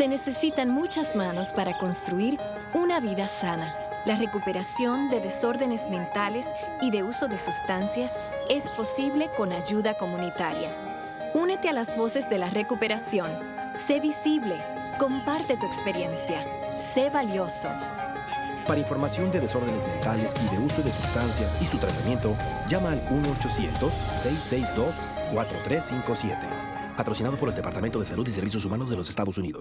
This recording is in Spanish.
Se necesitan muchas manos para construir una vida sana. La recuperación de desórdenes mentales y de uso de sustancias es posible con ayuda comunitaria. Únete a las voces de la recuperación. Sé visible. Comparte tu experiencia. Sé valioso. Para información de desórdenes mentales y de uso de sustancias y su tratamiento, llama al 1-800-662-4357. Patrocinado por el Departamento de Salud y Servicios Humanos de los Estados Unidos.